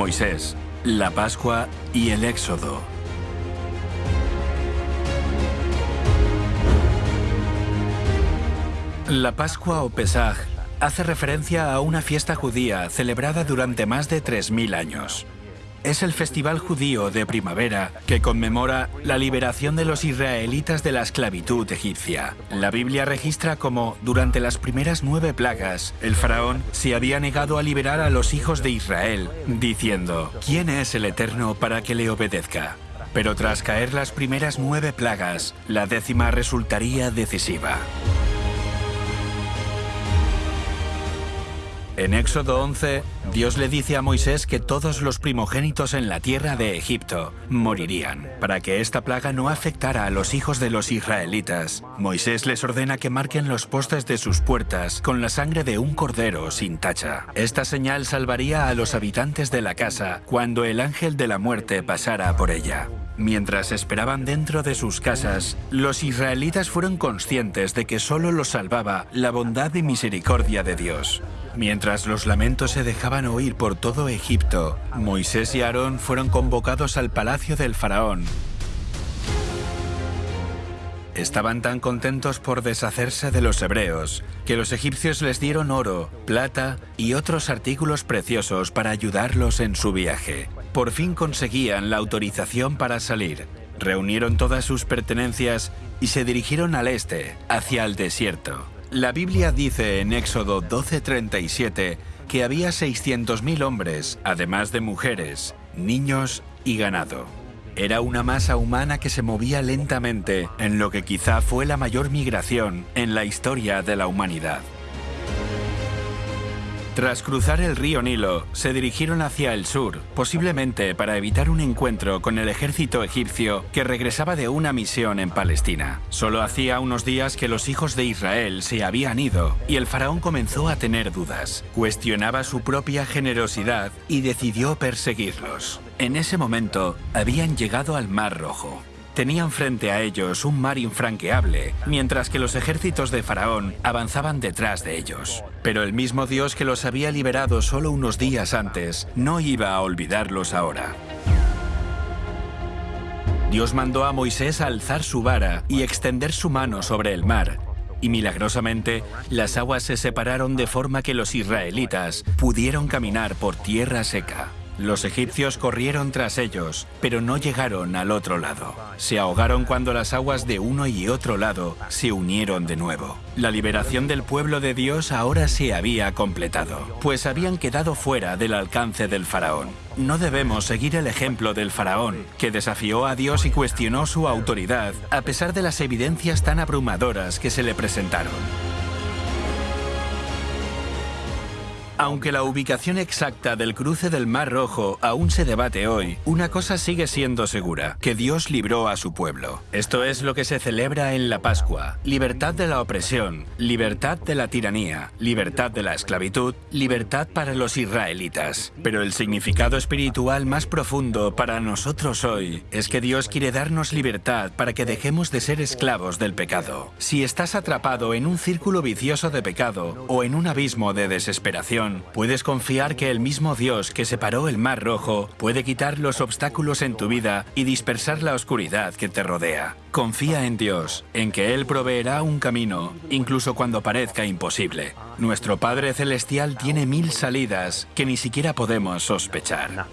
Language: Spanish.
Moisés, la Pascua y el Éxodo. La Pascua o Pesaj hace referencia a una fiesta judía celebrada durante más de 3.000 años. Es el festival judío de primavera que conmemora la liberación de los israelitas de la esclavitud egipcia. La Biblia registra como, durante las primeras nueve plagas, el faraón se había negado a liberar a los hijos de Israel, diciendo, ¿quién es el Eterno para que le obedezca? Pero tras caer las primeras nueve plagas, la décima resultaría decisiva. En Éxodo 11, Dios le dice a Moisés que todos los primogénitos en la tierra de Egipto morirían. Para que esta plaga no afectara a los hijos de los israelitas, Moisés les ordena que marquen los postes de sus puertas con la sangre de un cordero sin tacha. Esta señal salvaría a los habitantes de la casa cuando el ángel de la muerte pasara por ella. Mientras esperaban dentro de sus casas, los israelitas fueron conscientes de que solo los salvaba la bondad y misericordia de Dios. Mientras los lamentos se dejaban oír por todo Egipto, Moisés y Aarón fueron convocados al palacio del faraón. Estaban tan contentos por deshacerse de los hebreos que los egipcios les dieron oro, plata y otros artículos preciosos para ayudarlos en su viaje. Por fin conseguían la autorización para salir. Reunieron todas sus pertenencias y se dirigieron al este, hacia el desierto. La Biblia dice en Éxodo 12:37 que había 600.000 hombres, además de mujeres, niños y ganado. Era una masa humana que se movía lentamente en lo que quizá fue la mayor migración en la historia de la humanidad. Tras cruzar el río Nilo, se dirigieron hacia el sur, posiblemente para evitar un encuentro con el ejército egipcio que regresaba de una misión en Palestina. Solo hacía unos días que los hijos de Israel se habían ido y el faraón comenzó a tener dudas. Cuestionaba su propia generosidad y decidió perseguirlos. En ese momento, habían llegado al Mar Rojo. Tenían frente a ellos un mar infranqueable, mientras que los ejércitos de Faraón avanzaban detrás de ellos. Pero el mismo Dios que los había liberado solo unos días antes no iba a olvidarlos ahora. Dios mandó a Moisés a alzar su vara y extender su mano sobre el mar, y milagrosamente las aguas se separaron de forma que los israelitas pudieron caminar por tierra seca. Los egipcios corrieron tras ellos, pero no llegaron al otro lado. Se ahogaron cuando las aguas de uno y otro lado se unieron de nuevo. La liberación del pueblo de Dios ahora se había completado, pues habían quedado fuera del alcance del faraón. No debemos seguir el ejemplo del faraón, que desafió a Dios y cuestionó su autoridad, a pesar de las evidencias tan abrumadoras que se le presentaron. Aunque la ubicación exacta del cruce del Mar Rojo aún se debate hoy, una cosa sigue siendo segura, que Dios libró a su pueblo. Esto es lo que se celebra en la Pascua. Libertad de la opresión, libertad de la tiranía, libertad de la esclavitud, libertad para los israelitas. Pero el significado espiritual más profundo para nosotros hoy es que Dios quiere darnos libertad para que dejemos de ser esclavos del pecado. Si estás atrapado en un círculo vicioso de pecado o en un abismo de desesperación, puedes confiar que el mismo Dios que separó el Mar Rojo puede quitar los obstáculos en tu vida y dispersar la oscuridad que te rodea. Confía en Dios, en que Él proveerá un camino, incluso cuando parezca imposible. Nuestro Padre Celestial tiene mil salidas que ni siquiera podemos sospechar.